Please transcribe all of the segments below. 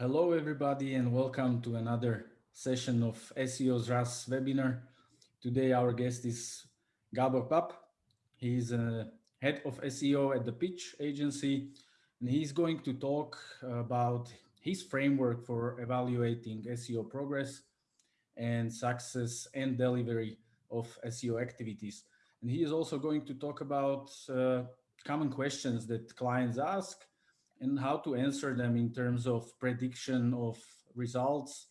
Hello, everybody, and welcome to another session of SEO Zraz webinar. Today, our guest is Gabor Papp. He's a head of SEO at the Pitch agency, and he's going to talk about his framework for evaluating SEO progress and success and delivery of SEO activities. And he is also going to talk about uh, common questions that clients ask and how to answer them in terms of prediction of results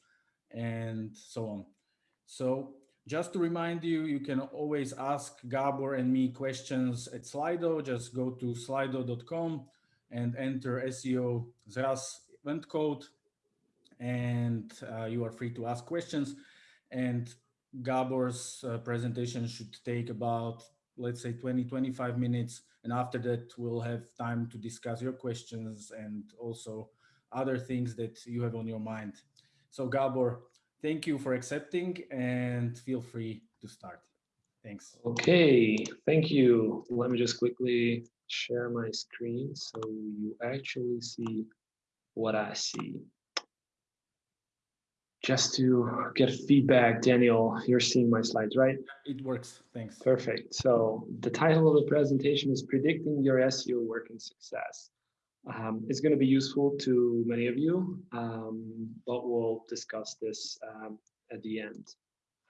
and so on. So just to remind you, you can always ask Gabor and me questions at Slido. Just go to slido.com and enter SEO Zraz event code and uh, you are free to ask questions. And Gabor's uh, presentation should take about, let's say 20, 25 minutes. And after that, we'll have time to discuss your questions and also other things that you have on your mind. So Gabor, thank you for accepting and feel free to start. Thanks. Okay, thank you. Let me just quickly share my screen so you actually see what I see just to get feedback, Daniel, you're seeing my slides, right? It works, thanks. Perfect. So the title of the presentation is Predicting Your SEO Working Success. Um, it's going to be useful to many of you, um, but we'll discuss this um, at the end.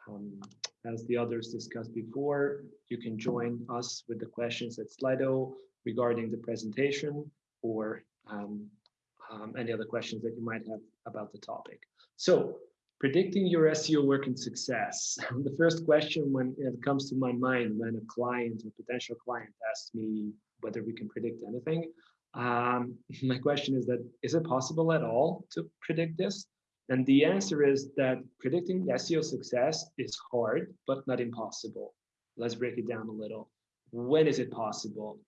Um, as the others discussed before, you can join us with the questions at Slido regarding the presentation or um, um, any other questions that you might have about the topic. So predicting your SEO work and success. the first question when it comes to my mind when a client or potential client asks me whether we can predict anything, um, my question is that, is it possible at all to predict this? And the answer is that predicting SEO success is hard, but not impossible. Let's break it down a little. When is it possible?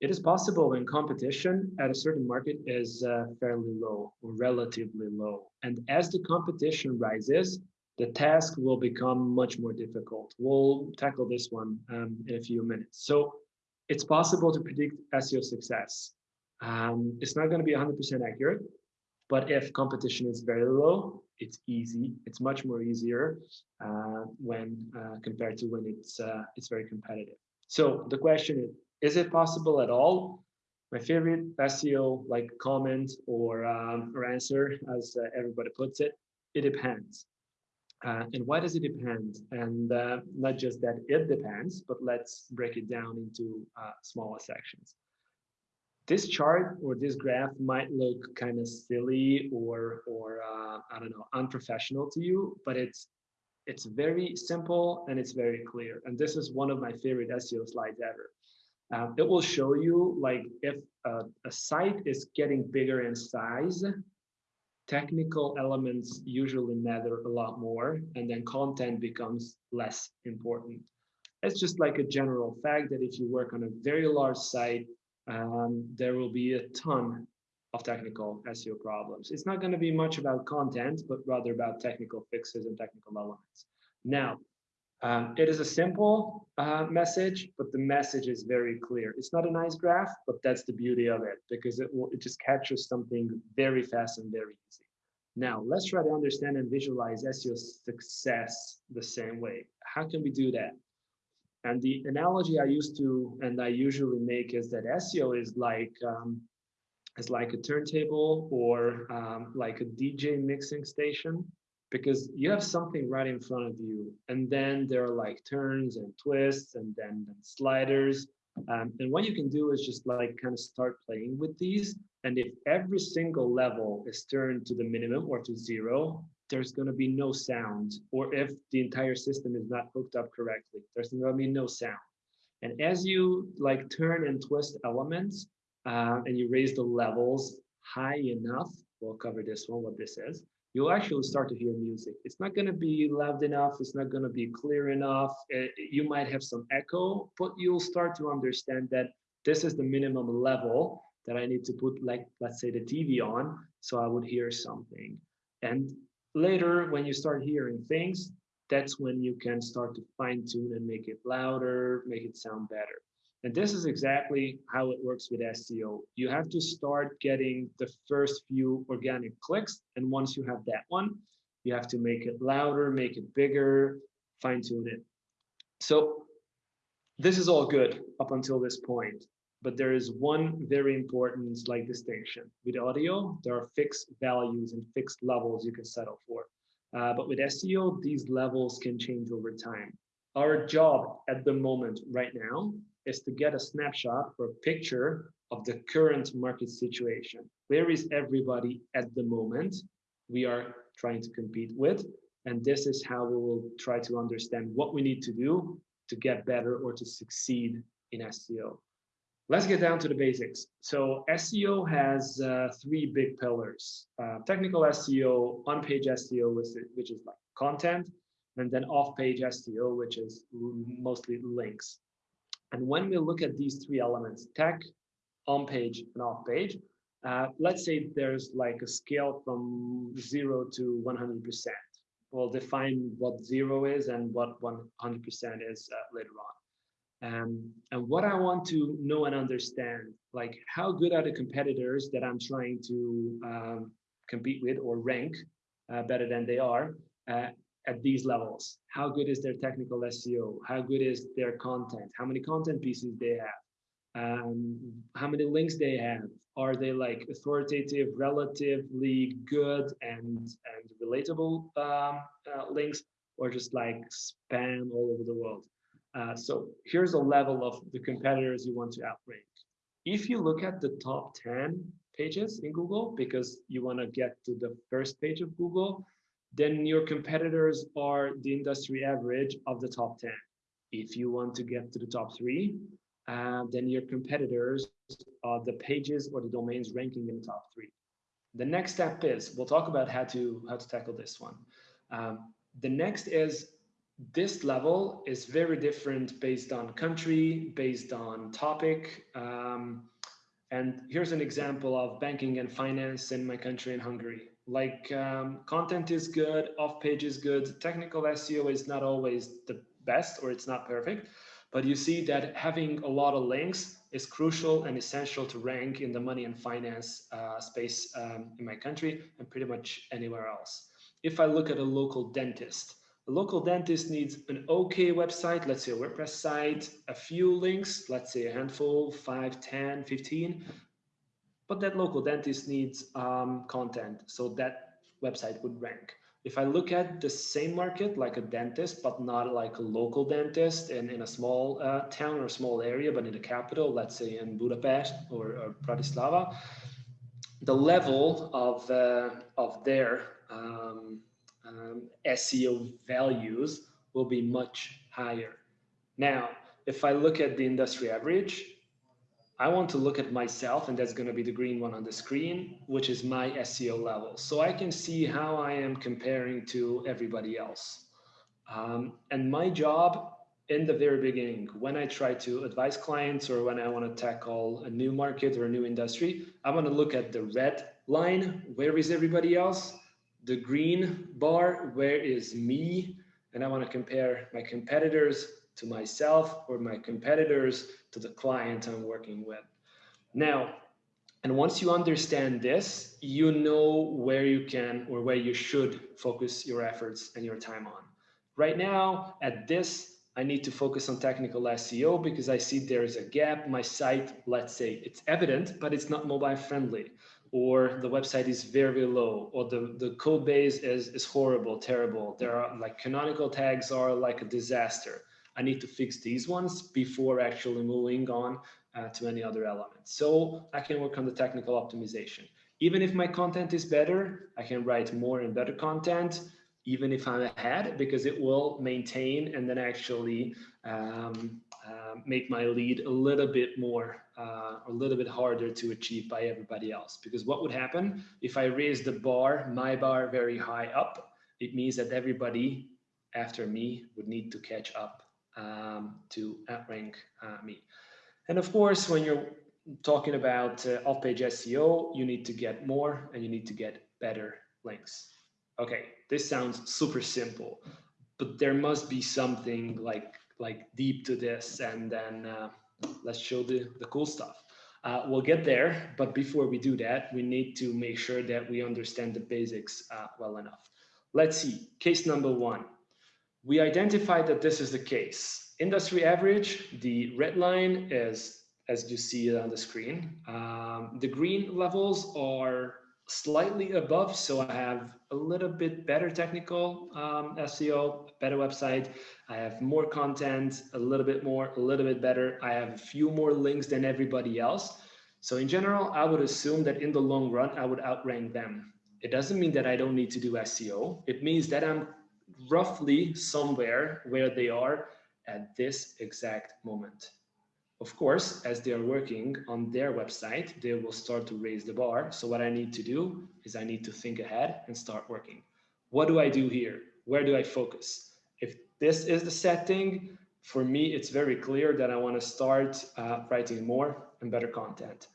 It is possible when competition at a certain market is uh, fairly low or relatively low. And as the competition rises, the task will become much more difficult. We'll tackle this one um, in a few minutes. So it's possible to predict SEO success. Um, it's not going to be 100% accurate, but if competition is very low, it's easy. It's much more easier uh, when uh, compared to when it's uh, it's very competitive. So the question is, is it possible at all? My favorite SEO like comment or, um, or answer, as uh, everybody puts it, it depends. Uh, and why does it depend? And uh, not just that it depends, but let's break it down into uh, smaller sections. This chart or this graph might look kind of silly or, or uh, I don't know, unprofessional to you, but it's it's very simple and it's very clear. And this is one of my favorite SEO slides ever. It will show you like if a, a site is getting bigger in size, technical elements usually matter a lot more and then content becomes less important. It's just like a general fact that if you work on a very large site, um, there will be a ton of technical SEO problems. It's not going to be much about content, but rather about technical fixes and technical elements. Now, um, it is a simple uh, message, but the message is very clear. It's not a nice graph, but that's the beauty of it because it will it just captures something very fast and very easy. Now, let's try to understand and visualize SEO success the same way. How can we do that? And the analogy I used to and I usually make is that SEO is like um, is like a turntable or um, like a DJ mixing station because you have something right in front of you and then there are like turns and twists and then, then sliders. Um, and what you can do is just like kind of start playing with these and if every single level is turned to the minimum or to zero there's going to be no sound. Or if the entire system is not hooked up correctly there's going to be no sound. And as you like turn and twist elements uh, and you raise the levels high enough we'll cover this one what this is you'll actually start to hear music. It's not going to be loud enough. It's not going to be clear enough. It, eh, you might have some echo, but you'll start to understand that this is the minimum level that I need to put, like, let's say the TV on, so I would hear something. And later, when you start hearing things, that's when you can start to fine tune and make it louder, make it sound better. And this is exactly how it works with SEO. You have to start getting the first few organic clicks. And once you have that one, you have to make it louder, make it bigger, fine tune it. So this is all good up until this point. But there is one very important slight distinction. With audio, there are fixed values and fixed levels you can settle for. Uh, but with SEO, these levels can change over time. Our job at the moment right now is to get a snapshot or a picture of the current market situation. Where is everybody at the moment we are trying to compete with? And this is how we will try to understand what we need to do to get better or to succeed in SEO. Let's get down to the basics. So SEO has uh, three big pillars. Uh, technical SEO, on-page SEO, which is like content, and then off-page SEO, which is mostly links. And when we look at these three elements, tech, on-page, and off-page, uh, let's say there's like a scale from zero to 100%. We'll define what zero is and what 100% is uh, later on. Um, and what I want to know and understand, like how good are the competitors that I'm trying to um, compete with or rank uh, better than they are uh, at these levels? How good is their technical SEO? How good is their content? How many content pieces they have? Um, how many links they have? Are they like authoritative, relatively good and and relatable um, uh, links, or just like spam all over the world? Uh, so here's a level of the competitors you want to outrank. If you look at the top 10 pages in Google, because you want to get to the first page of Google, then your competitors are the industry average of the top 10. If you want to get to the top three, uh, then your competitors are the pages or the domains ranking in the top three. The next step is, we'll talk about how to, how to tackle this one. Um, the next is this level is very different based on country, based on topic. Um, and here's an example of banking and finance in my country in Hungary. Like um, content is good, off page is good, technical SEO is not always the best or it's not perfect, but you see that having a lot of links is crucial and essential to rank in the money and finance uh, space um, in my country and pretty much anywhere else. If I look at a local dentist, a local dentist needs an okay website, let's say a WordPress site, a few links, let's say a handful, 5, 10, 15. But that local dentist needs um, content, so that website would rank. If I look at the same market, like a dentist, but not like a local dentist in, in a small uh, town or small area, but in the capital, let's say in Budapest or, or Bratislava, the level of, uh, of their um, um, SEO values will be much higher. Now, if I look at the industry average, I want to look at myself, and that's going to be the green one on the screen, which is my SEO level. So I can see how I am comparing to everybody else. Um, and my job in the very beginning, when I try to advise clients or when I want to tackle a new market or a new industry, I want to look at the red line. Where is everybody else? the green bar, where is me? And I want to compare my competitors to myself or my competitors to the client I'm working with. Now, and once you understand this, you know where you can or where you should focus your efforts and your time on. Right now, at this, I need to focus on technical SEO because I see there is a gap. My site, let's say it's evident, but it's not mobile friendly or the website is very low or the, the code base is, is horrible, terrible. There are like canonical tags are like a disaster. I need to fix these ones before actually moving on uh, to any other elements. So I can work on the technical optimization. Even if my content is better, I can write more and better content, even if I'm ahead, because it will maintain and then actually um, uh, make my lead a little bit more, uh, a little bit harder to achieve by everybody else. Because what would happen if I raise the bar, my bar very high up, it means that everybody after me would need to catch up um, to outrank uh, me. And of course, when you're talking about uh, off-page SEO, you need to get more and you need to get better links. Okay, this sounds super simple, but there must be something like like deep to this and then uh, let's show the, the cool stuff. Uh, we'll get there, but before we do that, we need to make sure that we understand the basics uh, well enough. Let's see, case number one. We identified that this is the case. Industry average, the red line is, as you see it on the screen. Um, the green levels are slightly above. So I have a little bit better technical um, SEO, better website. I have more content, a little bit more, a little bit better. I have a few more links than everybody else. So in general, I would assume that in the long run, I would outrank them. It doesn't mean that I don't need to do SEO. It means that I'm roughly somewhere where they are at this exact moment. Of course, as they are working on their website, they will start to raise the bar. So what I need to do is I need to think ahead and start working. What do I do here? Where do I focus? If this is the setting, for me, it's very clear that I want to start uh, writing more and better content.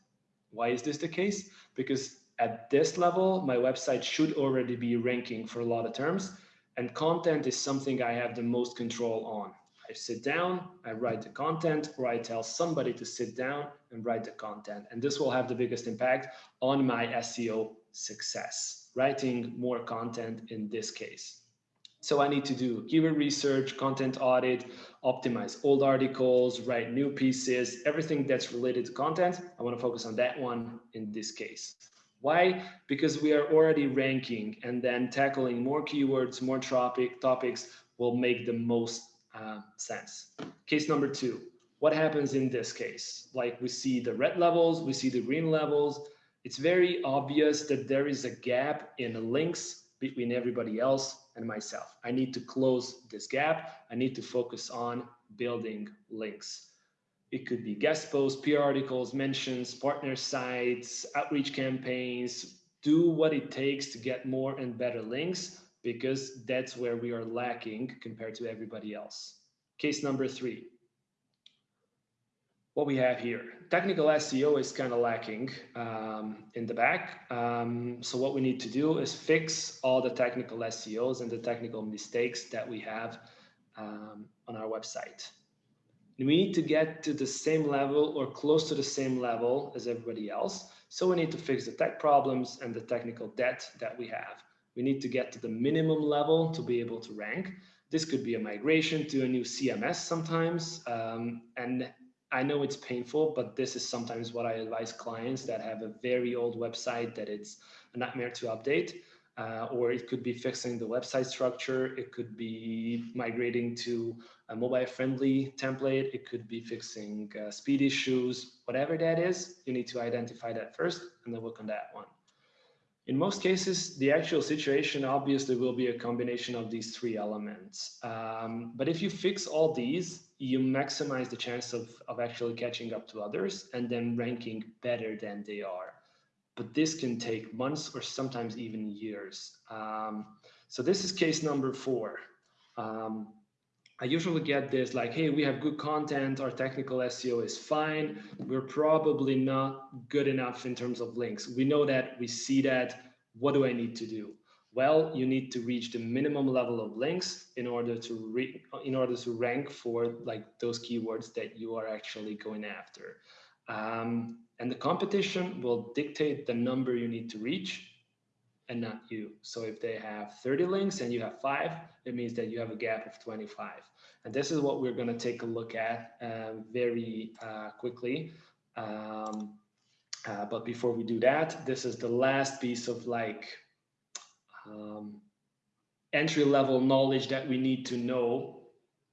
Why is this the case? Because at this level, my website should already be ranking for a lot of terms and content is something I have the most control on. I sit down, I write the content, or I tell somebody to sit down and write the content. And this will have the biggest impact on my SEO success, writing more content in this case. So I need to do keyword research, content audit, optimize old articles, write new pieces, everything that's related to content. I want to focus on that one in this case. Why? Because we are already ranking and then tackling more keywords, more topic, topics will make the most uh, sense. Case number two, what happens in this case? Like we see the red levels, we see the green levels. It's very obvious that there is a gap in the links between everybody else and myself. I need to close this gap. I need to focus on building links. It could be guest posts, PR articles, mentions, partner sites, outreach campaigns, do what it takes to get more and better links because that's where we are lacking compared to everybody else. Case number three. What we have here, technical SEO is kind of lacking um, in the back. Um, so what we need to do is fix all the technical SEOs and the technical mistakes that we have um, on our website. We need to get to the same level or close to the same level as everybody else. So we need to fix the tech problems and the technical debt that we have. We need to get to the minimum level to be able to rank. This could be a migration to a new CMS sometimes. Um, and I know it's painful, but this is sometimes what I advise clients that have a very old website that it's a nightmare to update. Uh, or it could be fixing the website structure. It could be migrating to a mobile friendly template. It could be fixing uh, speed issues, whatever that is, you need to identify that first and then work on that one. In most cases, the actual situation obviously will be a combination of these three elements. Um, but if you fix all these, you maximize the chance of, of actually catching up to others and then ranking better than they are. But this can take months or sometimes even years. Um, so this is case number four. Um, I usually get this like, hey, we have good content, our technical SEO is fine. We're probably not good enough in terms of links. We know that, we see that. What do I need to do? Well, you need to reach the minimum level of links in order to in order to rank for like those keywords that you are actually going after. Um, and the competition will dictate the number you need to reach and not you. So if they have 30 links and you have five, it means that you have a gap of 25. And this is what we're going to take a look at uh, very uh, quickly. Um, uh, but before we do that, this is the last piece of like um, entry level knowledge that we need to know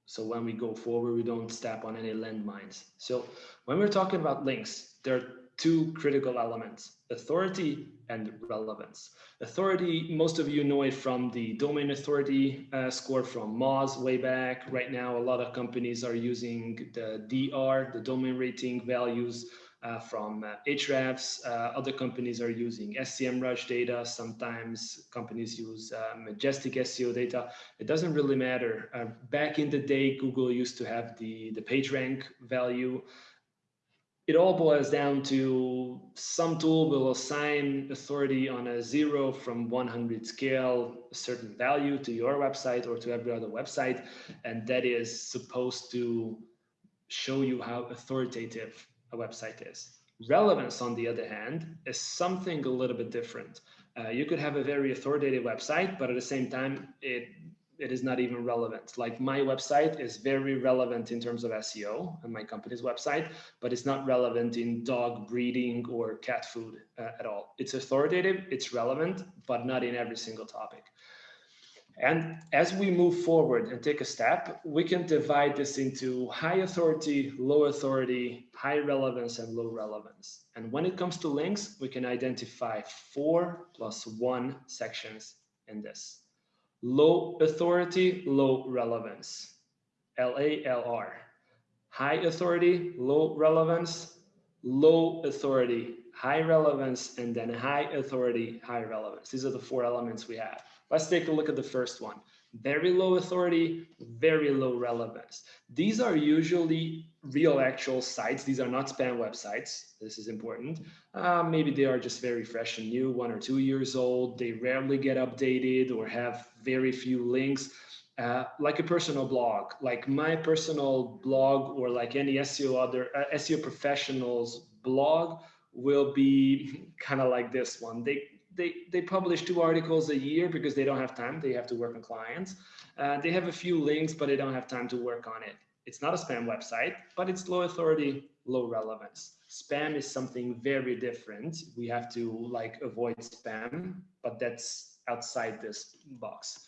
so when we go forward, we don't step on any landmines. So when we're talking about links, there are two critical elements, authority and relevance. Authority, most of you know it from the domain authority uh, score from Moz way back. Right now, a lot of companies are using the DR, the domain rating values uh, from uh. Uh, other companies are using SEMrush data. Sometimes companies use uh, Majestic SEO data. It doesn't really matter. Uh, back in the day, Google used to have the, the PageRank value. It all boils down to some tool will assign authority on a zero from 100 scale, a certain value to your website or to every other website. And that is supposed to show you how authoritative a website is. Relevance, on the other hand, is something a little bit different. Uh, you could have a very authoritative website, but at the same time, it it is not even relevant. Like my website is very relevant in terms of SEO and my company's website, but it's not relevant in dog breeding or cat food uh, at all. It's authoritative, it's relevant, but not in every single topic. And as we move forward and take a step, we can divide this into high authority, low authority, high relevance, and low relevance. And when it comes to links, we can identify four plus one sections in this. Low authority, low relevance, LALR. High authority, low relevance, low authority, high relevance, and then high authority, high relevance. These are the four elements we have. Let's take a look at the first one. Very low authority, very low relevance. These are usually real actual sites. These are not spam websites. This is important. Uh, maybe they are just very fresh and new, one or two years old. They rarely get updated or have very few links. Uh, like a personal blog, like my personal blog or like any SEO other uh, SEO professionals blog will be kind of like this one. They they, they publish two articles a year because they don't have time. They have to work on clients. Uh, they have a few links, but they don't have time to work on it. It's not a spam website, but it's low authority, low relevance. Spam is something very different. We have to like avoid spam, but that's outside this box.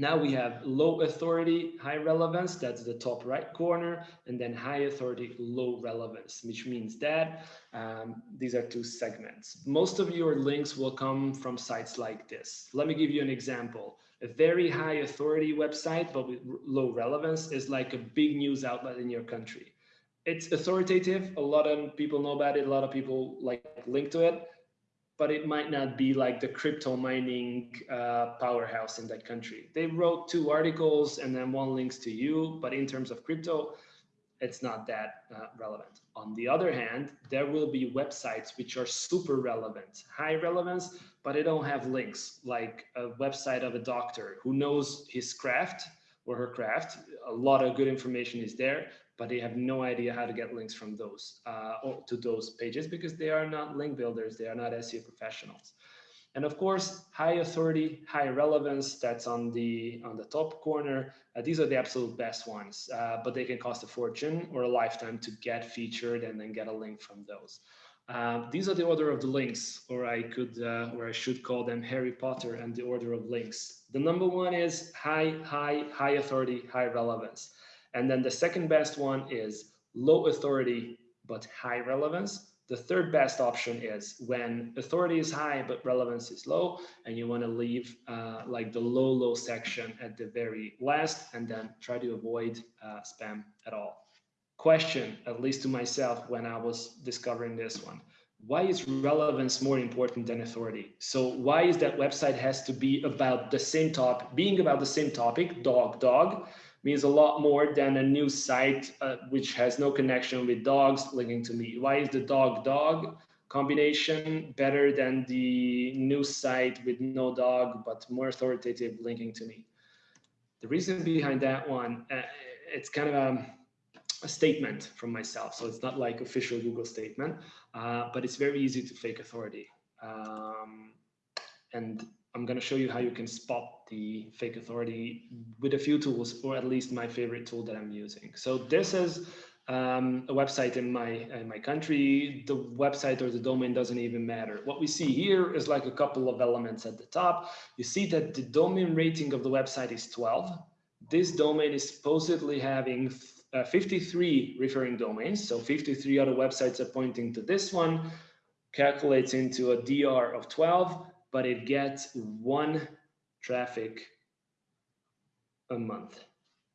Now we have low authority, high relevance, that's the top right corner, and then high authority, low relevance, which means that um, these are two segments. Most of your links will come from sites like this. Let me give you an example. A very high authority website, but with low relevance is like a big news outlet in your country. It's authoritative. A lot of people know about it. A lot of people like link to it but it might not be like the crypto mining uh, powerhouse in that country. They wrote two articles and then one links to you, but in terms of crypto, it's not that uh, relevant. On the other hand, there will be websites which are super relevant, high relevance, but they don't have links, like a website of a doctor who knows his craft or her craft. A lot of good information is there, but they have no idea how to get links from those uh, to those pages because they are not link builders, they are not SEO professionals. And of course, high authority, high relevance, that's on the on the top corner. Uh, these are the absolute best ones, uh, but they can cost a fortune or a lifetime to get featured and then get a link from those. Uh, these are the order of the links, or I could, uh, or I should call them Harry Potter and the order of links. The number one is high, high, high authority, high relevance. And then the second best one is low authority, but high relevance. The third best option is when authority is high, but relevance is low, and you want to leave uh, like the low, low section at the very last, and then try to avoid uh, spam at all. Question, at least to myself when I was discovering this one. Why is relevance more important than authority? So why is that website has to be about the same topic, being about the same topic, dog, dog, means a lot more than a new site uh, which has no connection with dogs linking to me. Why is the dog dog combination better than the new site with no dog but more authoritative linking to me? The reason behind that one, uh, it's kind of a, a, statement from myself. So it's not like official Google statement, uh, but it's very easy to fake authority. Um, and I'm going to show you how you can spot the fake authority with a few tools, or at least my favorite tool that I'm using. So this is um, a website in my in my country. The website or the domain doesn't even matter. What we see here is like a couple of elements at the top. You see that the domain rating of the website is 12. This domain is supposedly having uh, 53 referring domains. So 53 other websites are pointing to this one, calculates into a DR of 12 but it gets one traffic a month,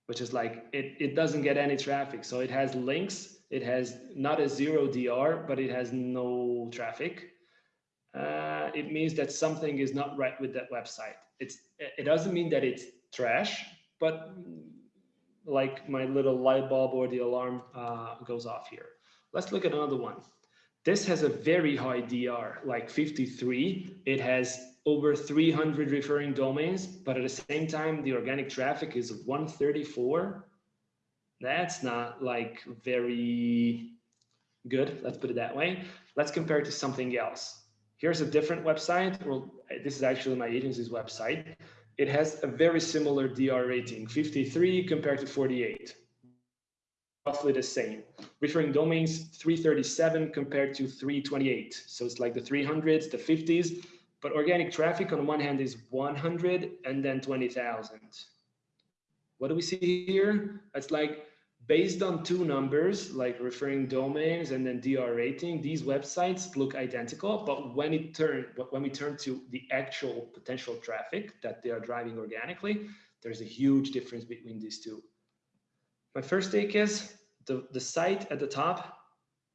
which is like, it, it doesn't get any traffic. So it has links, it has not a zero DR, but it has no traffic. Uh, it means that something is not right with that website. It's, it doesn't mean that it's trash, but like my little light bulb or the alarm uh, goes off here. Let's look at another one. This has a very high DR, like 53. It has over 300 referring domains, but at the same time, the organic traffic is 134. That's not like very good, let's put it that way. Let's compare it to something else. Here's a different website. Well, this is actually my agency's website. It has a very similar DR rating, 53 compared to 48. Roughly the same. Referring domains, 337 compared to 328. So it's like the 300s, the 50s, but organic traffic on one hand is 100 and then 20,000. What do we see here? It's like based on two numbers like referring domains and then DR rating, these websites look identical, but when it turn when we turn to the actual potential traffic that they are driving organically, there's a huge difference between these two. My first take is the, the site at the top,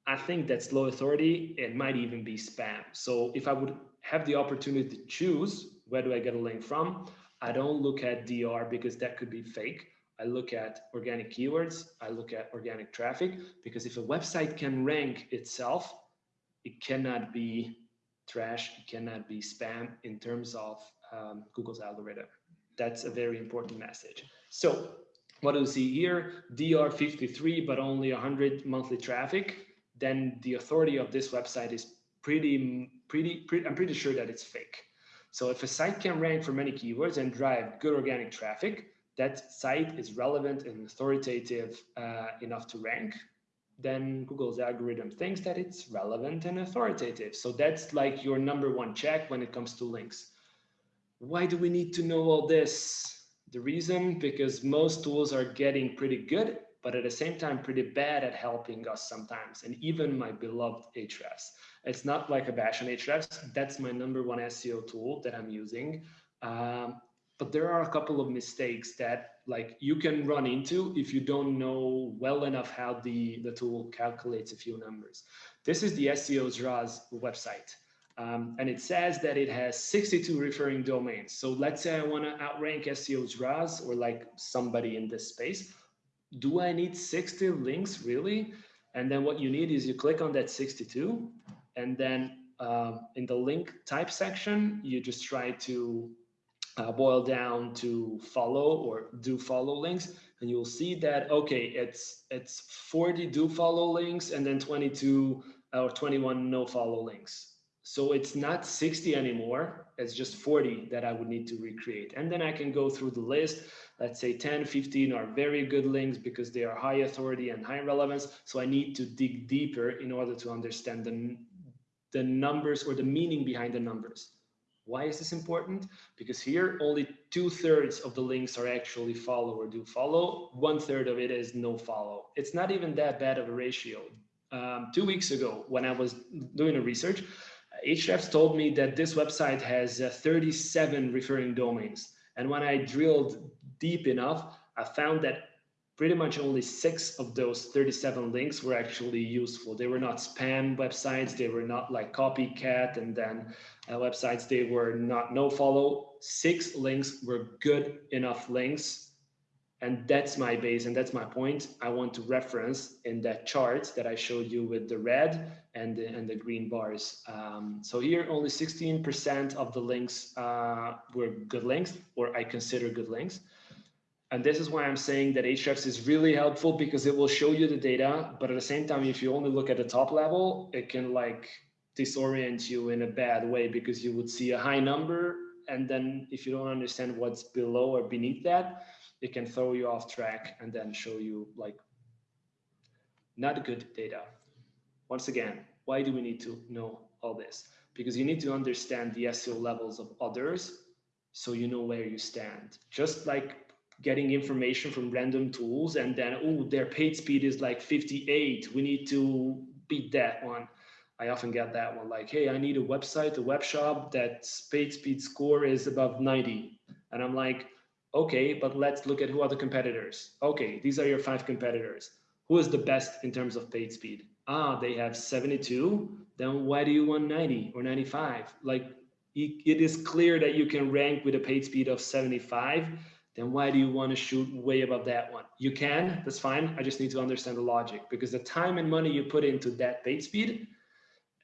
I think that's low authority. It might even be spam. So if I would have the opportunity to choose, where do I get a link from? I don't look at DR because that could be fake. I look at organic keywords, I look at organic traffic, because if a website can rank itself, it cannot be trash, it cannot be spam in terms of um, Google's algorithm. That's a very important message. So what do you see here? DR 53, but only 100 monthly traffic. Then the authority of this website is pretty, pretty, pretty, I'm pretty sure that it's fake. So if a site can rank for many keywords and drive good organic traffic, that site is relevant and authoritative uh, enough to rank, then Google's algorithm thinks that it's relevant and authoritative. So that's like your number one check when it comes to links. Why do we need to know all this? The reason, because most tools are getting pretty good, but at the same time, pretty bad at helping us sometimes. And even my beloved Ahrefs. It's not like a bash on Ahrefs. That's my number one SEO tool that I'm using. Um, but there are a couple of mistakes that like you can run into if you don't know well enough how the, the tool calculates a few numbers. This is the SEO Zraz website. Um, and it says that it has 62 referring domains. So let's say I want to outrank SEO Zraz or like somebody in this space. Do I need 60 links really? And then what you need is you click on that 62 and then um, in the link type section, you just try to uh, boil down to follow or do follow links and you'll see that okay it's it's 40 do follow links and then 22 or 21 no follow links so it's not 60 anymore it's just 40 that i would need to recreate and then i can go through the list let's say 10 15 are very good links because they are high authority and high relevance so i need to dig deeper in order to understand the the numbers or the meaning behind the numbers why is this important? Because here only two thirds of the links are actually follow or do follow. One third of it is no follow. It's not even that bad of a ratio. Um, two weeks ago, when I was doing a research, Ahrefs told me that this website has uh, 37 referring domains. And when I drilled deep enough, I found that pretty much only six of those 37 links were actually useful. They were not spam websites. They were not like copycat and then uh, websites. They were not no follow. Six links were good enough links. And that's my base and that's my point. I want to reference in that chart that I showed you with the red and the, and the green bars. Um, so here only 16% of the links uh, were good links or I consider good links. And this is why I'm saying that Ahrefs is really helpful because it will show you the data, but at the same time, if you only look at the top level, it can like disorient you in a bad way because you would see a high number. And then if you don't understand what's below or beneath that, it can throw you off track and then show you like not good data. Once again, why do we need to know all this? Because you need to understand the SEO levels of others so you know where you stand. Just like getting information from random tools and then, oh, their page speed is like 58. We need to beat that one. I often get that one like, hey, I need a website, a web shop that page speed score is above 90. And I'm like, okay, but let's look at who are the competitors. Okay, these are your five competitors. Who is the best in terms of page speed? Ah, they have 72. Then why do you want 90 or 95? Like it is clear that you can rank with a page speed of 75 then why do you want to shoot way above that one? You can, that's fine. I just need to understand the logic because the time and money you put into that page speed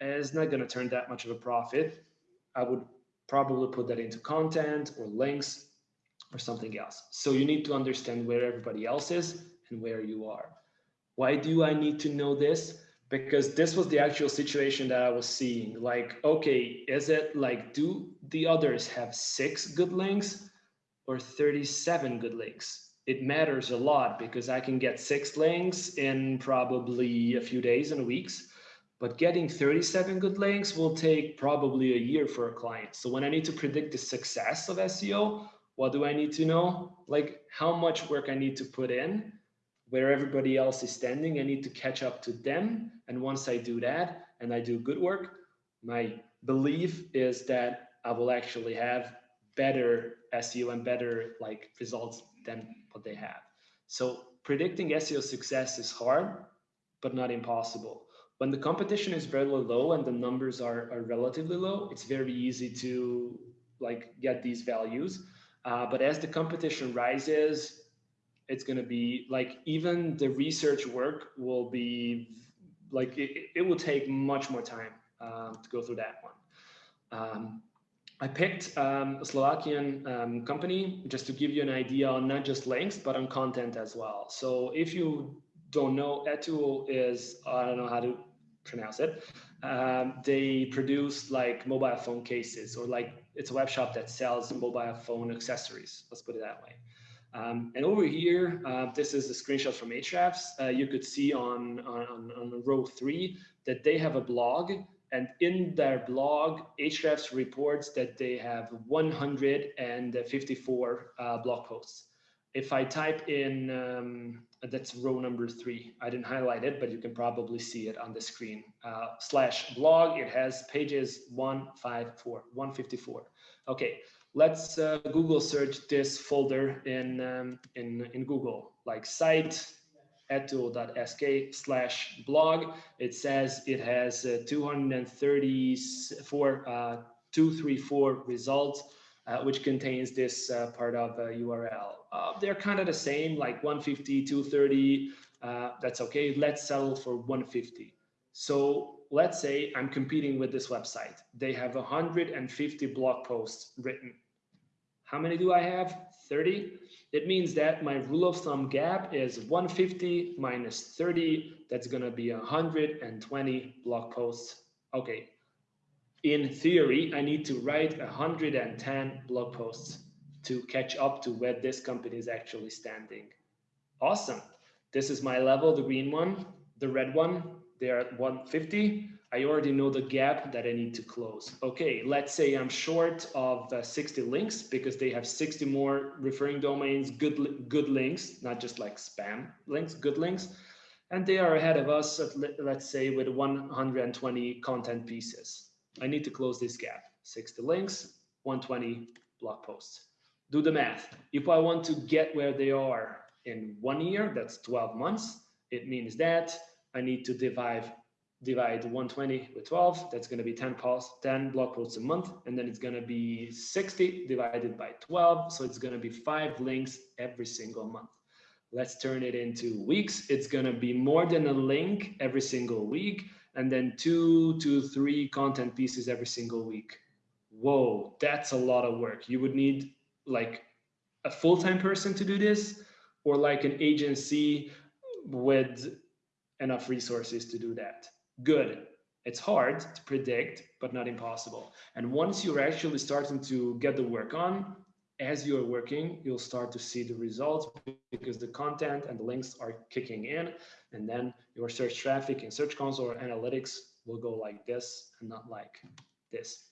is not going to turn that much of a profit. I would probably put that into content or links or something else. So you need to understand where everybody else is and where you are. Why do I need to know this? Because this was the actual situation that I was seeing. Like, okay, is it like, do the others have six good links or 37 good links? It matters a lot because I can get six links in probably a few days and weeks but getting 37 good links will take probably a year for a client. So when I need to predict the success of SEO, what do I need to know? Like how much work I need to put in, where everybody else is standing, I need to catch up to them. And once I do that and I do good work, my belief is that I will actually have better SEO and better like results than what they have. So predicting SEO success is hard, but not impossible when the competition is very low and the numbers are, are relatively low, it's very easy to like get these values. Uh, but as the competition rises, it's going to be like even the research work will be like it, it will take much more time um, to go through that one. Um, I picked um, a Slovakian um, company just to give you an idea on not just links, but on content as well. So if you don't know, Etuo is, I don't know how to pronounce it. Um, they produce like mobile phone cases or like it's a web shop that sells mobile phone accessories. Let's put it that way. Um, and over here, uh, this is a screenshot from Ahrefs. Uh, you could see on, on, on row three that they have a blog and in their blog, Ahrefs reports that they have 154 uh, blog posts. If I type in um, that's row number three. I didn't highlight it, but you can probably see it on the screen. Uh, slash blog, it has pages 154, 154. Okay, let's uh, Google search this folder in, um, in, in Google, like site etuo.sk slash blog. It says it has uh, 234, uh, 234 results uh, which contains this uh, part of a URL. Uh, they're kind of the same, like 150, 230. Uh, that's okay. Let's settle for 150. So let's say I'm competing with this website. They have 150 blog posts written. How many do I have? 30. It means that my rule of thumb gap is 150 minus 30. That's going to be 120 blog posts. Okay, in theory, I need to write 110 blog posts to catch up to where this company is actually standing. Awesome. This is my level, the green one, the red one, they're at 150. I already know the gap that I need to close. Okay, let's say I'm short of uh, 60 links because they have 60 more referring domains, good, good links, not just like spam links, good links. And they are ahead of us, at, let's say with 120 content pieces. I need to close this gap. 60 links, 120 blog posts. Do the math. If I want to get where they are in one year, that's 12 months, it means that I need to divide divide 120 with 12 that's going to be 10 posts 10 blog posts a month and then it's going to be 60 divided by 12 so it's going to be five links every single month let's turn it into weeks it's going to be more than a link every single week and then two to three content pieces every single week. Whoa, that's a lot of work. You would need like a full-time person to do this or like an agency with enough resources to do that. Good. It's hard to predict, but not impossible. And once you're actually starting to get the work on, as you're working, you'll start to see the results because the content and the links are kicking in. And then your search traffic in search console or analytics will go like this and not like this.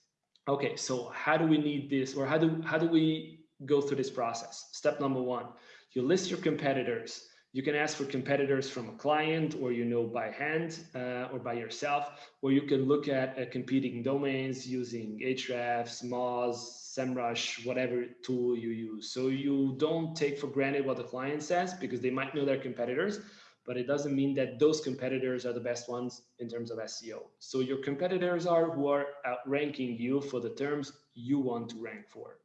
Okay, so how do we need this or how do, how do we go through this process? Step number one, you list your competitors you can ask for competitors from a client or you know by hand uh, or by yourself, or you can look at uh, competing domains using Ahrefs, Moz, SEMrush, whatever tool you use. So you don't take for granted what the client says because they might know their competitors, but it doesn't mean that those competitors are the best ones in terms of SEO. So your competitors are who are outranking you for the terms you want to rank for.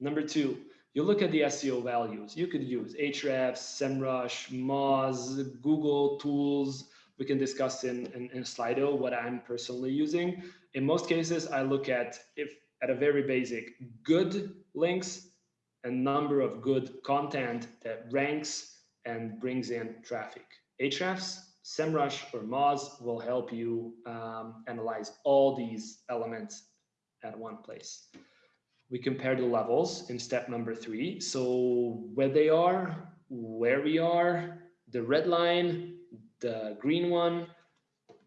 Number two, you look at the SEO values. You could use Ahrefs, SEMrush, Moz, Google tools. We can discuss in, in, in Slido what I'm personally using. In most cases, I look at if at a very basic good links, a number of good content that ranks and brings in traffic. Ahrefs, SEMrush, or Moz will help you um, analyze all these elements at one place. We compare the levels in step number three. So where they are, where we are, the red line, the green one,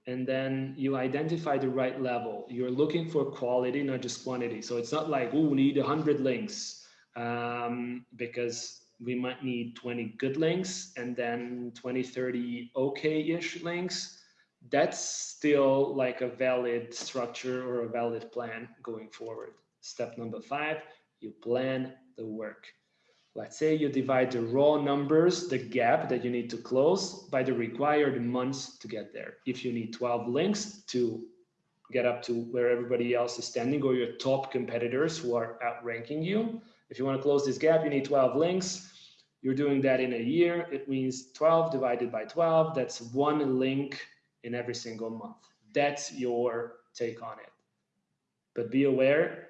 and then you identify the right level. You're looking for quality, not just quantity. So it's not like, oh, we need 100 links um, because we might need 20 good links and then 20, 30 okay-ish links. That's still like a valid structure or a valid plan going forward. Step number five, you plan the work. Let's say you divide the raw numbers, the gap that you need to close by the required months to get there. If you need 12 links to get up to where everybody else is standing or your top competitors who are outranking you, if you want to close this gap, you need 12 links. You're doing that in a year. It means 12 divided by 12. That's one link in every single month. That's your take on it. But be aware,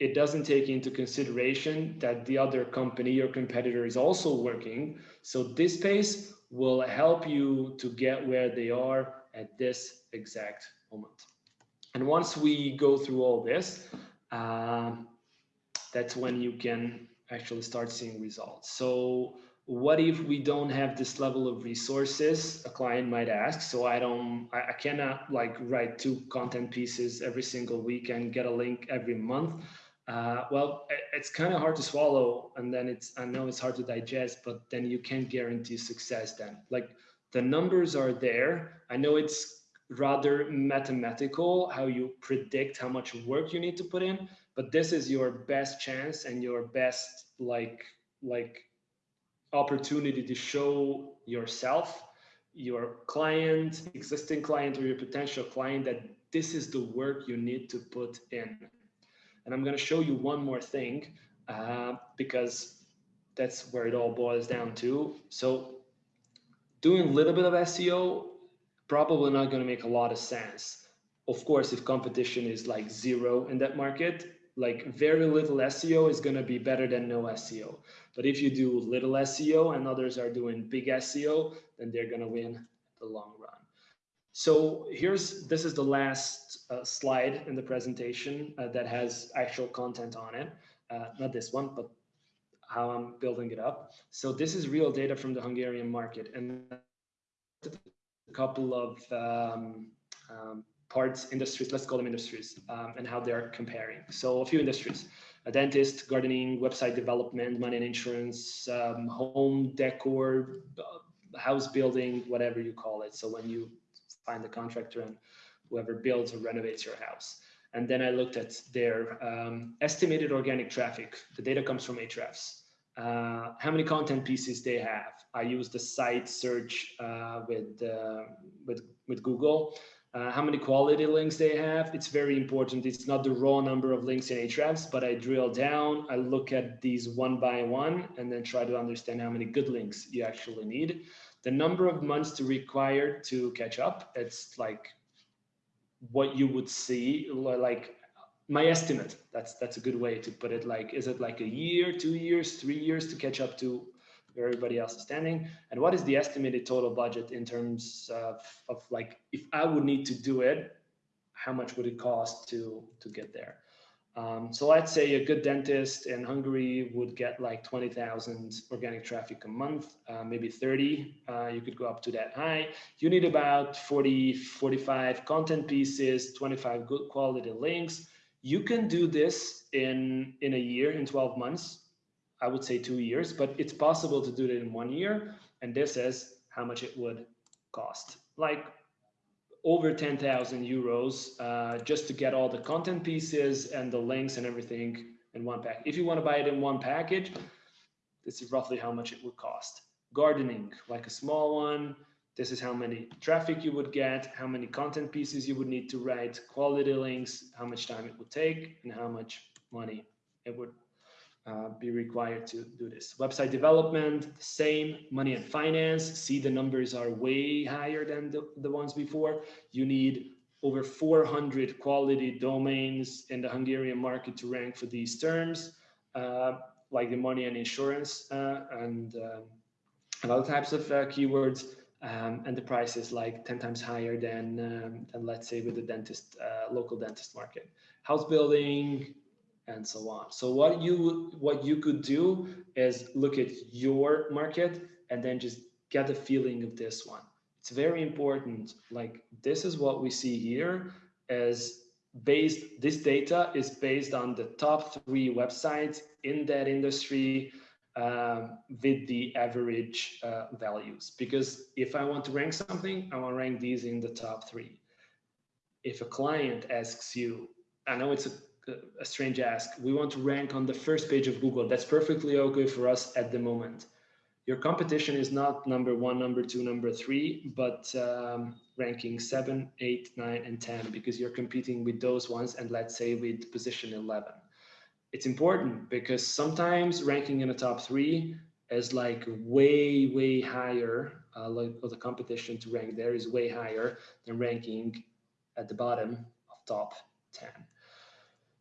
it doesn't take into consideration that the other company, or competitor is also working. So this pace will help you to get where they are at this exact moment. And once we go through all this, uh, that's when you can actually start seeing results. So what if we don't have this level of resources a client might ask so i don't I, I, cannot like write two content pieces every single week and get a link every month uh, well, it's kind of hard to swallow, and then it's I know it's hard to digest, but then you can't guarantee success. Then, like the numbers are there. I know it's rather mathematical how you predict how much work you need to put in, but this is your best chance and your best like like opportunity to show yourself, your client, existing client, or your potential client that this is the work you need to put in and I'm going to show you one more thing uh, because that's where it all boils down to. So doing a little bit of SEO, probably not going to make a lot of sense. Of course, if competition is like zero in that market, like very little SEO is going to be better than no SEO. But if you do little SEO and others are doing big SEO, then they're going to win the long run. So here's, this is the last uh, slide in the presentation uh, that has actual content on it. Uh, not this one, but how I'm building it up. So this is real data from the Hungarian market and a couple of um, um, parts, industries, let's call them industries, um, and how they're comparing. So a few industries, a dentist, gardening, website development, money and insurance, um, home decor, uh, house building, whatever you call it. So when you find the contractor and whoever builds or renovates your house. And then I looked at their um, estimated organic traffic. The data comes from Ahrefs. Uh, how many content pieces they have. I use the site search uh, with, uh, with, with Google. Uh, how many quality links they have. It's very important. It's not the raw number of links in Ahrefs, but I drill down, I look at these one by one, and then try to understand how many good links you actually need the number of months to require to catch up it's like what you would see like my estimate that's that's a good way to put it like is it like a year two years three years to catch up to where everybody else is standing? And what is the estimated total budget in terms of, of like if i would need to do it how much would it cost to to get there um, so let's say a good dentist in Hungary would get like 20,000 organic traffic a month, uh, maybe 30. Uh, you could go up to that high. You need about 40, 45 content pieces, 25 good quality links. You can do this in, in a year, in 12 months. I would say two years, but it's possible to do it in one year. And this is how much it would cost. Like over 10,000 euros uh, just to get all the content pieces and the links and everything in one pack. If you want to buy it in one package, this is roughly how much it would cost. Gardening, like a small one, this is how many traffic you would get, how many content pieces you would need to write, quality links, how much time it would take, and how much money it would uh, be required to do this. Website development, same, money and finance. See the numbers are way higher than the, the ones before. You need over 400 quality domains in the Hungarian market to rank for these terms, uh, like the money and insurance uh, and um, other types of uh, keywords. Um, and the price is like 10 times higher than, um, than let's say with the dentist, uh, local dentist market. House building, and so on. So what you what you could do is look at your market and then just get a feeling of this one. It's very important. Like this is what we see here as based this data is based on the top three websites in that industry um, with the average uh, values. Because if I want to rank something, I want to rank these in the top three. If a client asks you, I know it's a a strange ask. We want to rank on the first page of Google. That's perfectly okay for us at the moment. Your competition is not number one, number two, number three, but um, ranking seven, eight, nine, and 10, because you're competing with those ones. And let's say with position 11. It's important because sometimes ranking in the top three is like way, way higher, uh, like the competition to rank there is way higher than ranking at the bottom of top 10.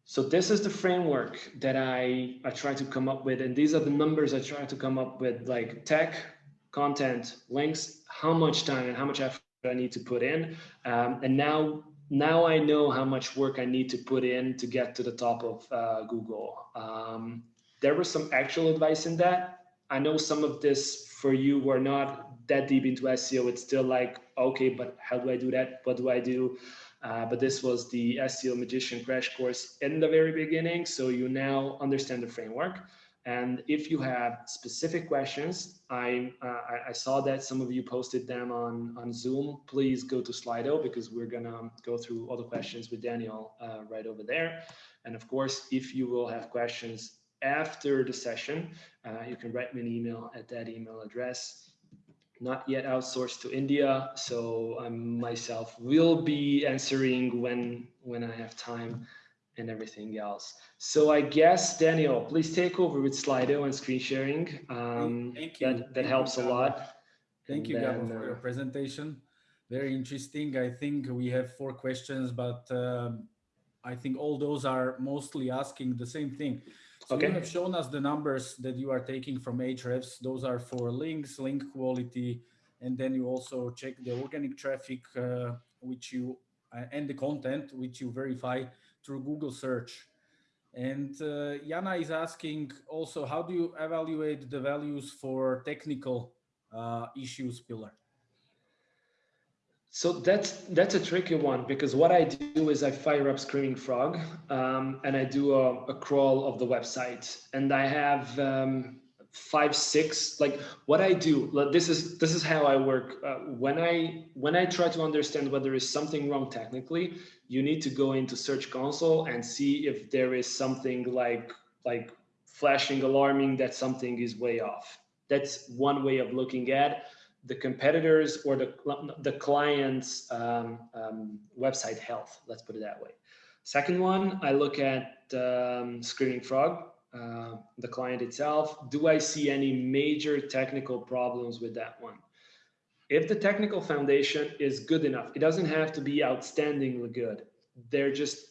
So this is the framework that I, I try to come up with. And these are the numbers I try to come up with like tech, content, links, how much time and how much effort I need to put in. Um, and now, now I know how much work I need to put in to get to the top of uh, Google. Um, there was some actual advice in that. I know some of this for you who are not that deep into SEO. It's still like, okay, but how do I do that? What do I do? Uh, but this was the SEO Magician crash course in the very beginning. So you now understand the framework. And if you have specific questions, I, uh, I saw that some of you posted them on, on Zoom. Please go to Slido because we're going to go through all the questions with Daniel uh, right over there. And of course, if you will have questions after the session, uh, you can write me an email at that email address not yet outsourced to India. So I myself will be answering when when I have time and everything else. So I guess Daniel, please take over with Slido and screen sharing. Um, Thank you. That, that Thank helps you, a lot. Thank and you, Gabo, for your uh, presentation. Very interesting. I think we have four questions, but um, I think all those are mostly asking the same thing. So okay. you have shown us the numbers that you are taking from Ahrefs. Those are for links, link quality, and then you also check the organic traffic, uh, which you uh, and the content which you verify through Google search. And uh, Jana is asking also, how do you evaluate the values for technical uh, issues pillar? So that's that's a tricky one because what I do is I fire up Screaming Frog um, and I do a, a, crawl of the website and I have um, five six like what I do. This is this is how I work. Uh, when I when I try to understand whether is something wrong technically, you need to go into Search Console and see if there is something like like flashing alarming that something is way off. That's one way of looking at the competitors or the, the client's um, um, website health, let's put it that way. Second one, I look at um, Screaming Frog, uh, the client itself. Do I see any major technical problems with that one? If the technical foundation is good enough, it doesn't have to be outstandingly good. There just,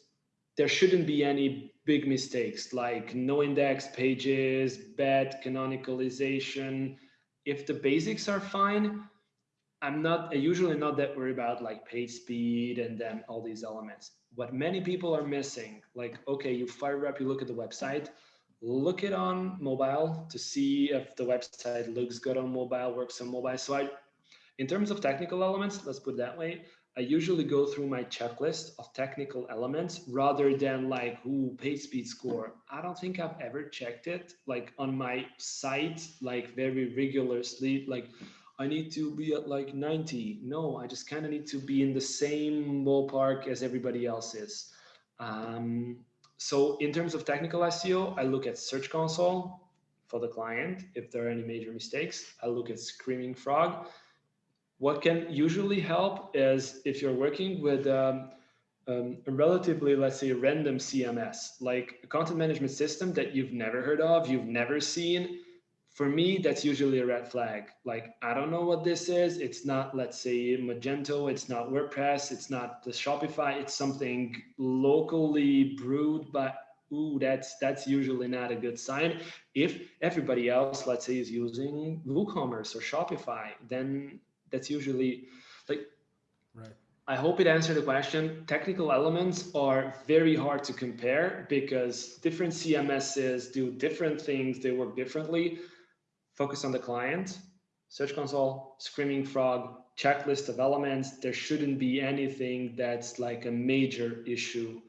there shouldn't be any big mistakes like no index pages, bad canonicalization, if the basics are fine, I'm not usually not that worried about like page speed and then all these elements. What many people are missing, like, okay, you fire up, you look at the website, look it on mobile to see if the website looks good on mobile, works on mobile. So I, in terms of technical elements, let's put it that way, I usually go through my checklist of technical elements rather than like, who page speed score. I don't think I've ever checked it like on my site, like very rigorously, like I need to be at like 90. No, I just kind of need to be in the same ballpark as everybody else is. Um, so in terms of technical SEO, I look at Search Console for the client. If there are any major mistakes, I look at Screaming Frog what can usually help is if you're working with um, um, a relatively, let's say, random CMS, like a content management system that you've never heard of, you've never seen. For me, that's usually a red flag. Like, I don't know what this is. It's not, let's say, Magento. It's not WordPress. It's not the Shopify. It's something locally brewed by ooh, that's that's usually not a good sign. If everybody else, let's say, is using WooCommerce or Shopify, then that's usually like right. I hope it answered the question. Technical elements are very hard to compare because different CMSs do different things, they work differently. Focus on the client, Search Console, Screaming Frog, checklist of elements. There shouldn't be anything that's like a major issue.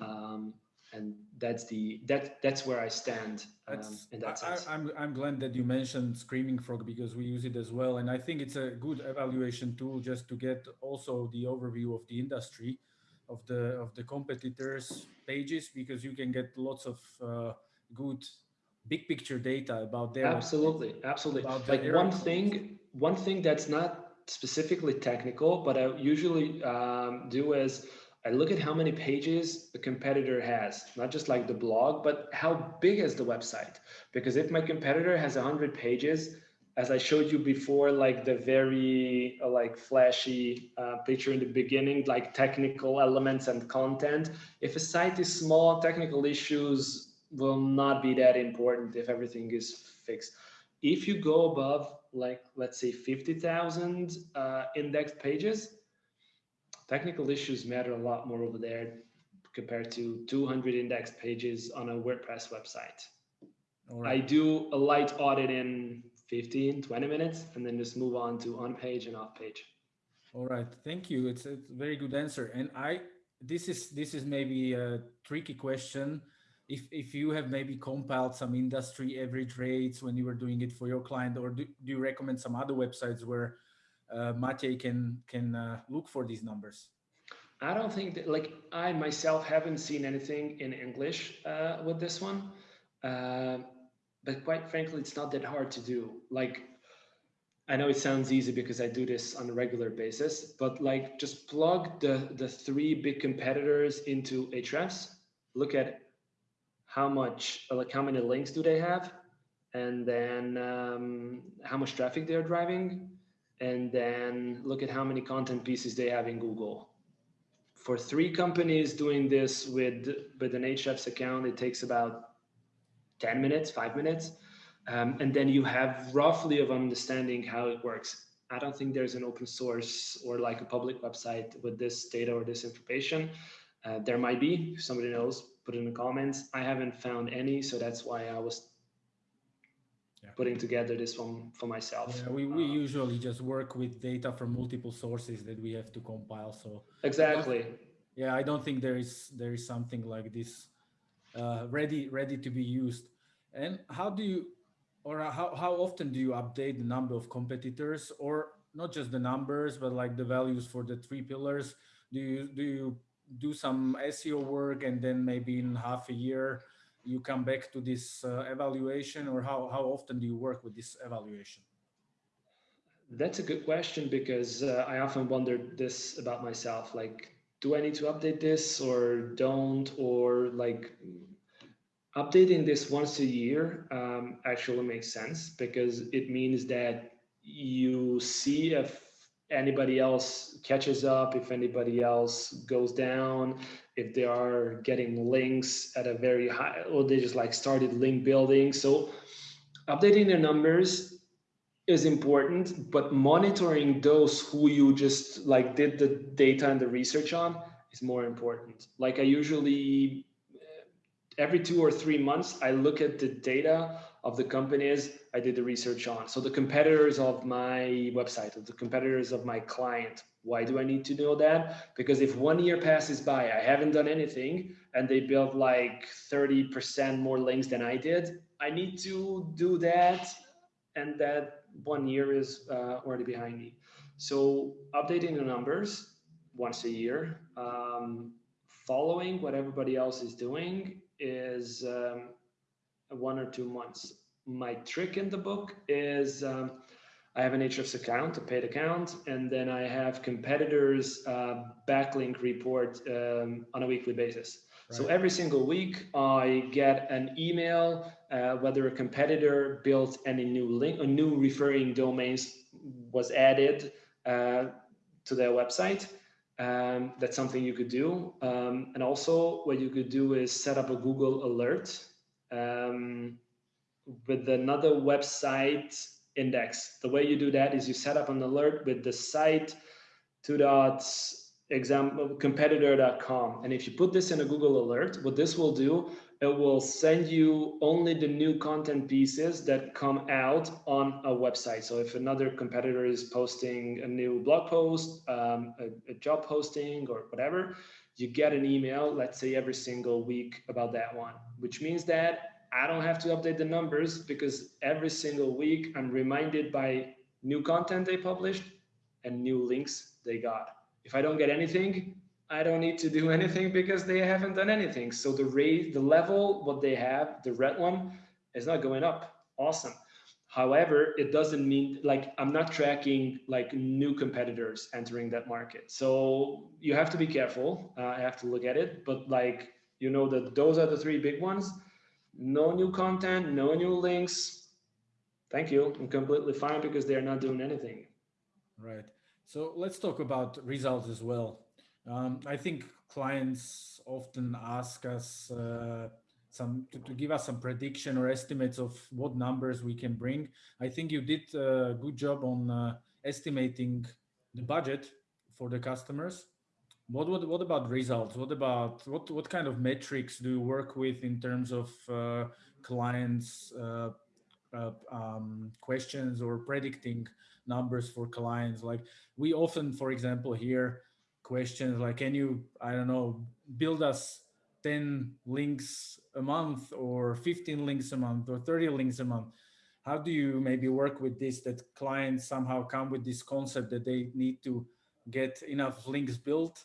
Um, and that's the that that's where I stand um, in that sense. I, am I'm, I'm glad that you mentioned Screaming Frog because we use it as well, and I think it's a good evaluation tool just to get also the overview of the industry, of the of the competitors' pages because you can get lots of uh, good big picture data about their absolutely absolutely about like one thing one thing that's not specifically technical but i usually um, do is I look at how many pages the competitor has, not just like the blog, but how big is the website? Because if my competitor has 100 pages, as I showed you before, like the very uh, like flashy uh, picture in the beginning, like technical elements and content. If a site is small, technical issues will not be that important if everything is fixed. If you go above, like let's say 50,000 uh, indexed pages, technical issues matter a lot more over there compared to 200 indexed pages on a WordPress website. Right. I do a light audit in 15, 20 minutes, and then just move on to on page and off page. All right, thank you. It's a very good answer. And I, this is this is maybe a tricky question. If if you have maybe compiled some industry average rates when you were doing it for your client, or do, do you recommend some other websites where uh, Matej can can uh, look for these numbers? I don't think that like I myself haven't seen anything in English uh, with this one, uh, but quite frankly, it's not that hard to do. Like I know it sounds easy because I do this on a regular basis, but like just plug the the three big competitors into Ahrefs, look at how much like how many links do they have, and then um, how much traffic they're driving and then look at how many content pieces they have in Google. For three companies doing this with, with an Ahrefs account, it takes about 10 minutes, five minutes. Um, and then you have roughly of understanding how it works. I don't think there's an open source or like a public website with this data or this information. Uh, there might be, if somebody knows, put in the comments. I haven't found any, so that's why I was yeah. putting together this one for myself. Yeah, we, we uh, usually just work with data from multiple sources that we have to compile. So exactly. Yeah, I don't think there is there is something like this uh, ready ready to be used. And how do you or how, how often do you update the number of competitors or not just the numbers but like the values for the three pillars do you do you do some seo work and then maybe in half a year you come back to this uh, evaluation or how, how often do you work with this evaluation? That's a good question because uh, I often wondered this about myself. Like, do I need to update this or don't? Or like updating this once a year um, actually makes sense because it means that you see if anybody else catches up, if anybody else goes down, if they are getting links at a very high, or they just like started link building. So updating their numbers is important, but monitoring those who you just like did the data and the research on is more important. Like I usually, every two or three months, I look at the data of the companies I did the research on. So the competitors of my website, the competitors of my client. Why do I need to know that? Because if one year passes by, I haven't done anything and they built like 30% more links than I did, I need to do that. And that one year is uh, already behind me. So updating the numbers once a year, um, following what everybody else is doing is um, one or two months. My trick in the book is um, I have an Ahrefs account, a paid account, and then I have competitors uh, backlink report um, on a weekly basis. Right. So every single week I get an email uh, whether a competitor built any new link, a new referring domains was added uh, to their website. Um, that's something you could do. Um, and also what you could do is set up a Google alert um, with another website index. The way you do that is you set up an alert with the site two dots example competitor.com. And if you put this in a Google alert, what this will do it will send you only the new content pieces that come out on a website. So if another competitor is posting a new blog post, um, a, a, job posting or whatever, you get an email, let's say every single week about that one, which means that I don't have to update the numbers because every single week I'm reminded by new content they published and new links they got. If I don't get anything, I don't need to do anything because they haven't done anything. So the rate, the level, what they have, the red one is not going up. Awesome. However, it doesn't mean like I'm not tracking like new competitors entering that market. So you have to be careful. Uh, I have to look at it, but like, you know, that those are the three big ones. No new content, no new links. Thank you. I'm completely fine because they're not doing anything. Right. So let's talk about results as well. Um, I think clients often ask us uh, some to, to, give us some prediction or estimates of what numbers we can bring. I think you did a good job on uh, estimating the budget for the customers. What, what what about results? What about what what kind of metrics do you work with in terms of uh, clients uh, uh, um, questions or predicting numbers for clients? Like we often, for example, hear questions like, can you, I don't know, build us 10 links a month or 15 links a month or 30 links a month? How do you maybe work with this that clients somehow come with this concept that they need to get enough links built?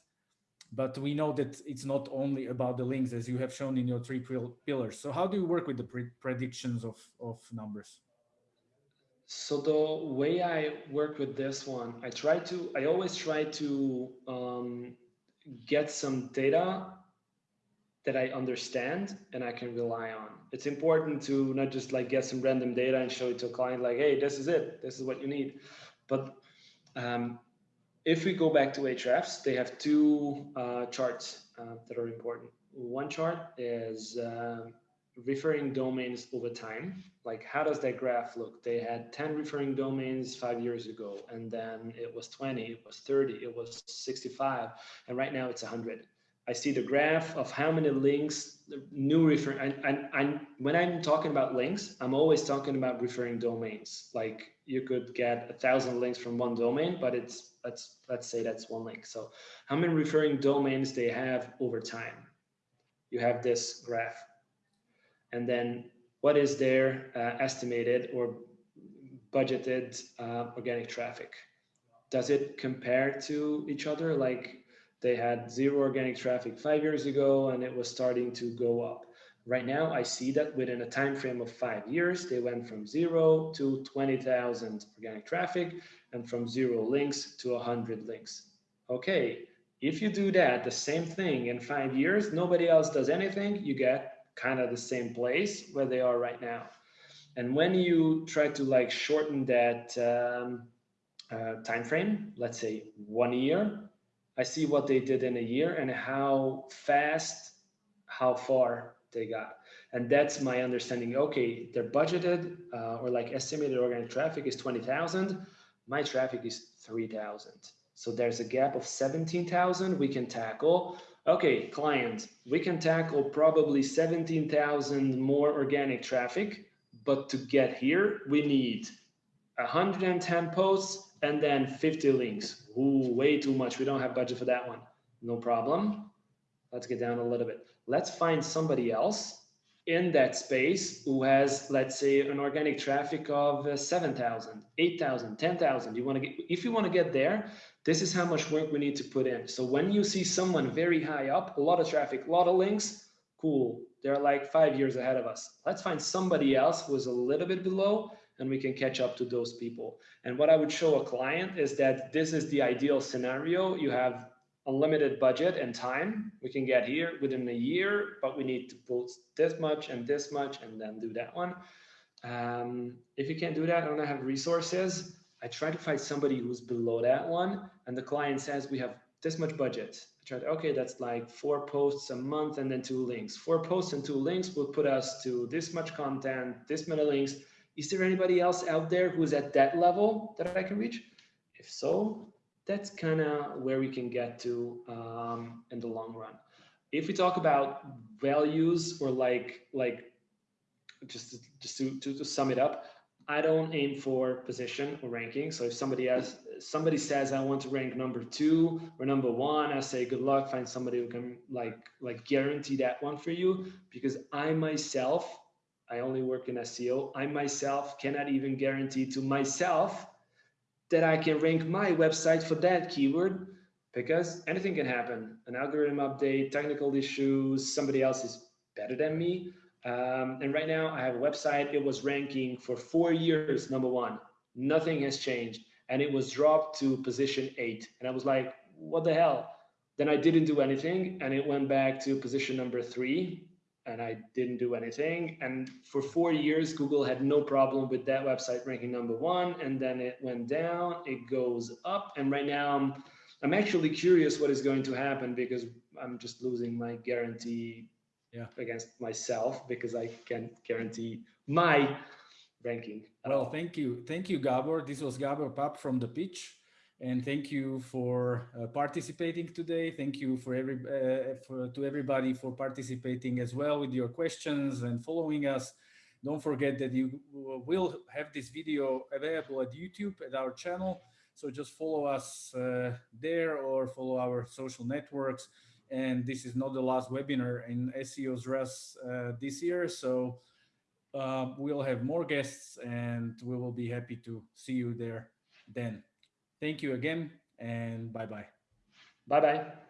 But we know that it's not only about the links as you have shown in your three pillars. So how do you work with the pre predictions of, of numbers? So the way I work with this one, I try to, I always try to um, get some data that I understand and I can rely on. It's important to not just like get some random data and show it to a client like, hey, this is it, this is what you need. But um, if we go back to Ahrefs, they have two uh, charts uh, that are important. One chart is uh, referring domains over time like how does that graph look they had 10 referring domains five years ago and then it was 20 it was 30 it was 65 and right now it's 100 i see the graph of how many links new refer, and, and, and when i'm talking about links i'm always talking about referring domains like you could get a thousand links from one domain but it's let's let's say that's one link so how many referring domains they have over time you have this graph and then what is their uh, estimated or budgeted uh, organic traffic? Does it compare to each other? Like they had zero organic traffic five years ago and it was starting to go up. Right now, I see that within a time frame of five years, they went from zero to 20,000 organic traffic and from zero links to 100 links. Okay, if you do that, the same thing in five years, nobody else does anything, you get kind of the same place where they are right now. And when you try to like shorten that um, uh, time frame, let's say one year, I see what they did in a year and how fast, how far they got. And that's my understanding. Okay, their budgeted uh, or like estimated organic traffic is 20,000. My traffic is 3,000. So there's a gap of 17,000 we can tackle okay, client, we can tackle probably 17,000 more organic traffic, but to get here, we need 110 posts and then 50 links. Ooh, way too much. We don't have budget for that one. No problem. Let's get down a little bit. Let's find somebody else in that space who has, let's say, an organic traffic of uh, 7,000, 8,000, 10,000. You want to get, if you want to get there, this is how much work we need to put in. So when you see someone very high up, a lot of traffic, a lot of links, cool. They're like five years ahead of us. Let's find somebody else who's a little bit below and we can catch up to those people. And what I would show a client is that this is the ideal scenario. You have unlimited budget and time. We can get here within a year, but we need to post this much and this much and then do that one. Um, if you can't do that, I don't have resources. I try to find somebody who's below that one. And the client says, we have this much budget. I tried, okay, that's like four posts a month and then two links. Four posts and two links will put us to this much content, this many links. Is there anybody else out there who's at that level that I can reach? If so, that's kind of where we can get to um, in the long run. If we talk about values or like like just to, just to, to, to sum it up, I don't aim for position or ranking. So if somebody has somebody says I want to rank number two or number one, I say good luck. Find somebody who can like like guarantee that one for you because I myself I only work in SEO. I myself cannot even guarantee to myself that I can rank my website for that keyword because anything can happen. An algorithm update, technical issues, somebody else is better than me. Um, and right now I have a website. It was ranking for four years, number one. Nothing has changed. And it was dropped to position eight. And I was like, what the hell? Then I didn't do anything and it went back to position number three and I didn't do anything. And for four years, Google had no problem with that website ranking number one. And then it went down, it goes up. And right now I'm, I'm actually curious what is going to happen because I'm just losing my guarantee yeah. against myself because I can't guarantee my ranking. Well, thank you. Thank you, Gabor. This was Gabor Pap from the pitch and thank you for uh, participating today. Thank you for every uh, for, to everybody for participating as well with your questions and following us. Don't forget that you will have this video available at YouTube at our channel. So just follow us uh, there or follow our social networks. And this is not the last webinar in SEO Zraz uh, this year. So uh, we'll have more guests and we will be happy to see you there then. Thank you again and bye-bye. Bye-bye.